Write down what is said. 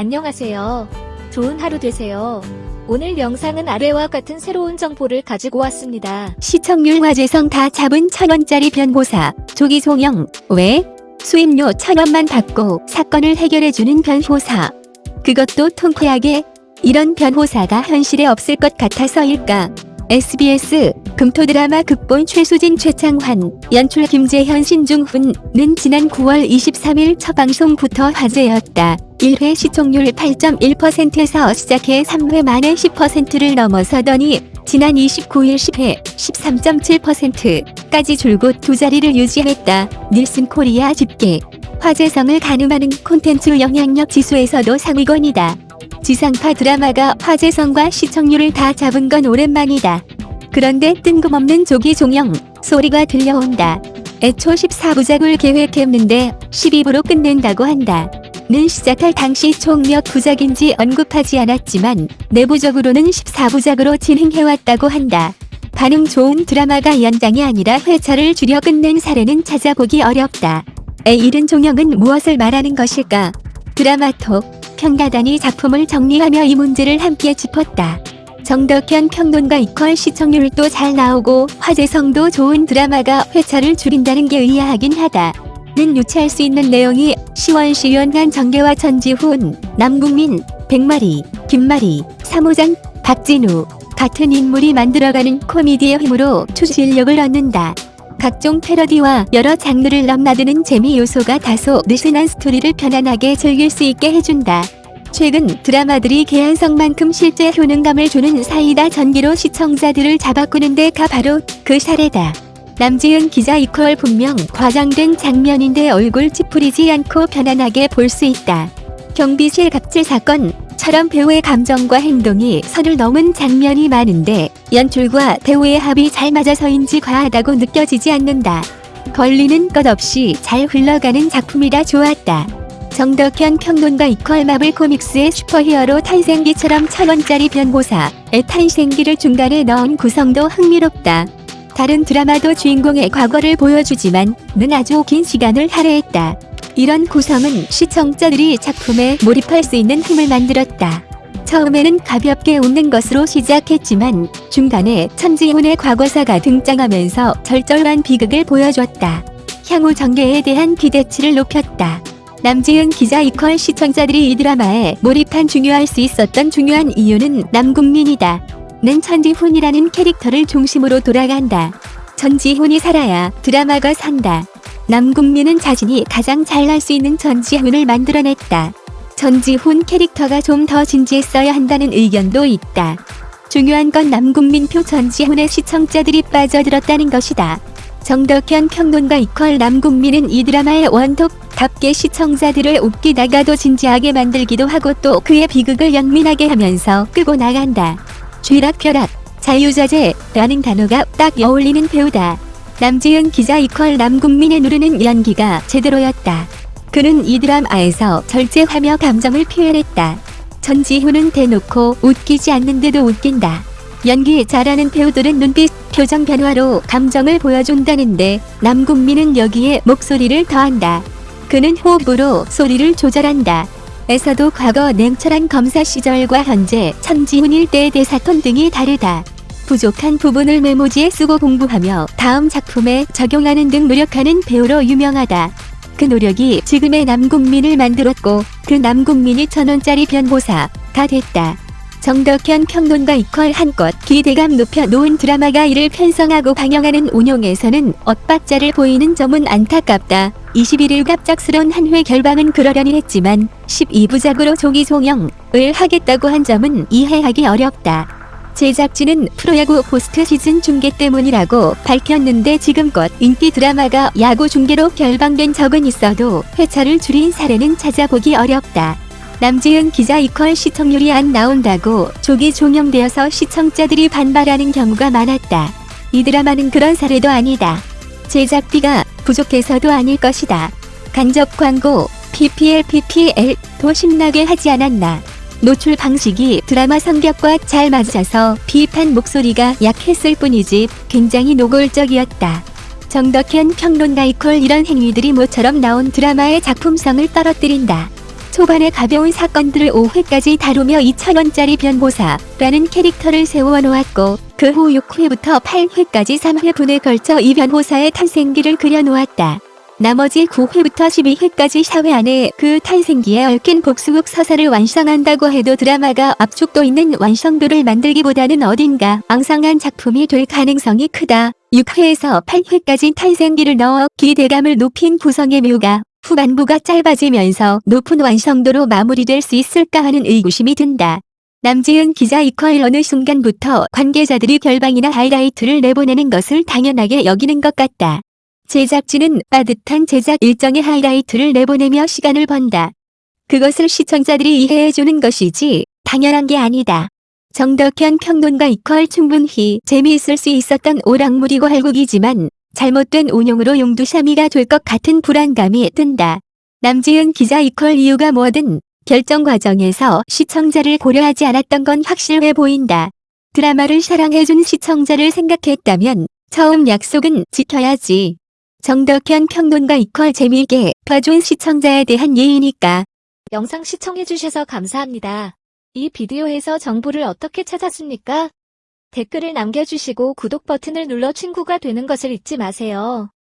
안녕하세요. 좋은 하루 되세요. 오늘 영상은 아래와 같은 새로운 정보를 가지고 왔습니다. 시청률 화제성 다 잡은 천원짜리 변호사 조기송영 왜? 수임료 천원만 받고 사건을 해결해주는 변호사 그것도 통쾌하게 이런 변호사가 현실에 없을 것 같아서일까 SBS 금토 드라마 극본 최수진 최창환 연출 김재현 신중훈는 지난 9월 23일 첫 방송부터 화제였다. 1회 시청률 8.1%에서 시작해 3회 만에 10%를 넘어서더니 지난 29일 10회 13.7%까지 줄곧 두 자리를 유지했다. 닐슨 코리아 집계 화제성을 가늠하는 콘텐츠 영향력 지수에서도 상위권이다. 지상파 드라마가 화제성과 시청률을 다 잡은 건 오랜만이다. 그런데 뜬금없는 조기 종영 소리가 들려온다. 애초 14부작을 계획했는데 12부로 끝낸다고 한다. 는 시작할 당시 총 몇 부작인지 언급하지 않았지만 내부적으로는 14부작으로 진행해왔다고 한다. 반응 좋은 드라마가 연장이 아니라 회차를 줄여 끝낸 사례는 찾아보기 어렵다. 에 이른 종영은 무엇을 말하는 것일까? 드라마톡 평가단이 작품을 정리하며 이 문제를 함께 짚었다. 정덕현 평론가 이퀄 시청률도 잘 나오고 화제성도 좋은 드라마가 회차를 줄인다는 게 의아하긴 하다. 는 유추할 수 있는 내용이 시원시원한 정계와 전지훈, 남국민, 백마리, 김마리, 사무장, 박진우 같은 인물이 만들어가는 코미디의 힘으로 추진력을 얻는다. 각종 패러디와 여러 장르를 넘나드는 재미 요소가 다소 느슨한 스토리를 편안하게 즐길 수 있게 해준다. 최근 드라마들이 개연성만큼 실제 효능감을 주는 사이다 전기로 시청자들을 잡아꾸는 데가 바로 그 사례다. 남지은 기자 이퀄 분명 과장된 장면인데 얼굴 찌푸리지 않고 편안하게 볼 수 있다. 경비실 갑질 사건처럼 배우의 감정과 행동이 선을 넘은 장면이 많은데 연출과 배우의 합이 잘 맞아서인지 과하다고 느껴지지 않는다. 걸리는 것 없이 잘 흘러가는 작품이라 좋았다. 정덕현 평론가 이퀄 마블 코믹스의 슈퍼히어로 탄생기처럼 천원짜리 변호사의 탄생기를 중간에 넣은 구성도 흥미롭다. 다른 드라마도 주인공의 과거를 보여주지만 는 아주 긴 시간을 할애했다. 이런 구성은 시청자들이 작품에 몰입할 수 있는 힘을 만들었다. 처음에는 가볍게 웃는 것으로 시작했지만 중간에 천지훈의 과거사가 등장하면서 절절한 비극을 보여줬다. 향후 전개에 대한 기대치를 높였다. 남지은 기자 이퀄 시청자들이 이 드라마에 몰입한 중요할 수 있었던 중요한 이유는 남국민이다. 는 천지훈이라는 캐릭터를 중심으로 돌아간다. 전지훈이 살아야 드라마가 산다. 남국민은 자신이 가장 잘날 수 있는 전지훈을 만들어냈다. 전지훈 캐릭터가 좀 더 진지했어야 한다는 의견도 있다. 중요한 건 남국민표 전지훈의 시청자들이 빠져들었다는 것이다. 정덕현 평론가 이퀄 남국민은 이 드라마의 원톱 답게 시청자들을 웃기다가도 진지하게 만들기도 하고 또 그의 비극을 영민하게 하면서 끄고 나간다. 쥐락펴락, 자유자재라는 단어가 딱 어울리는 배우다. 남지은 기자 이퀄 남국민의 누르는 연기가 제대로였다. 그는 이 드라마에서 절제하며 감정을 표현했다. 전지훈은 대놓고 웃기지 않는데도 웃긴다. 연기 잘하는 배우들은 눈빛, 표정 변화로 감정을 보여준다는데 남국민은 여기에 목소리를 더한다. 그는 호흡으로 소리를 조절한다. 에서도 과거 냉철한 검사 시절과 현재 천지훈 일대의 대사톤 등이 다르다. 부족한 부분을 메모지에 쓰고 공부하며 다음 작품에 적용하는 등 노력하는 배우로 유명하다. 그 노력이 지금의 남국민을 만들었고 그 남국민이 천원짜리 변호사가 됐다. 정덕현 평론가 이퀄 한껏 기대감 높여 놓은 드라마가 이를 편성하고 방영하는 운용에서는 엇박자를 보이는 점은 안타깝다. 21일 갑작스런 한회 결방은 그러려니 했지만 12부작으로 조기 종영을 하겠다고 한 점은 이해하기 어렵다. 제작진은 프로야구 포스트 시즌 중계 때문이라고 밝혔는데 지금껏 인기 드라마가 야구 중계로 결방된 적은 있어도 회차를 줄인 사례는 찾아보기 어렵다. 남지은 기자 이퀄 시청률이 안 나온다고 조기 종영되어서 시청자들이 반발하는 경우가 많았다. 이 드라마는 그런 사례도 아니다. 제작비가 부족해서도 아닐 것이다. 간접 광고, PPL, PPL도 신나게 하지 않았나. 노출 방식이 드라마 성격과 잘 맞아서 비판 목소리가 약했을 뿐이지 굉장히 노골적이었다. 정덕현 평론가 이퀄 이런 행위들이 모처럼 나온 드라마의 작품성을 떨어뜨린다. 초반에 가벼운 사건들을 5회까지 다루며 2천원짜리 변호사라는 캐릭터를 세워놓았고 그 후 6회부터 8회까지 3회 분에 걸쳐 이 변호사의 탄생기를 그려놓았다. 나머지 9회부터 12회까지 샤회 안에 그 탄생기에 얽힌 복수극 서사를 완성한다고 해도 드라마가 압축도 있는 완성도를 만들기보다는 어딘가 앙상한 작품이 될 가능성이 크다. 6회에서 8회까지 탄생기를 넣어 기대감을 높인 구성의 묘가 후반부가 짧아지면서 높은 완성도로 마무리될 수 있을까 하는 의구심이 든다. 남지은 기자 이퀄 어느 순간부터 관계자들이 결방이나 하이라이트를 내보내는 것을 당연하게 여기는 것 같다. 제작진은 빠듯한 제작 일정의 하이라이트를 내보내며 시간을 번다. 그것을 시청자들이 이해해주는 것이지 당연한 게 아니다. 정덕현 평론가 이퀄 충분히 재미있을 수 있었던 오락물이고 할국이지만 잘못된 운용으로 용두샤미가 될 것 같은 불안감이 든다. 남지은 기자 이퀄 이유가 뭐든 결정 과정에서 시청자를 고려하지 않았던 건 확실해 보인다. 드라마를 사랑해준 시청자를 생각했다면 처음 약속은 지켜야지. 정덕현 평론가 이퀄 재미있게 봐준 시청자에 대한 예의니까. 영상 시청해주셔서 감사합니다. 이 비디오에서 정보를 어떻게 찾았습니까? 댓글을 남겨주시고 구독 버튼을 눌러 친구가 되는 것을 잊지 마세요.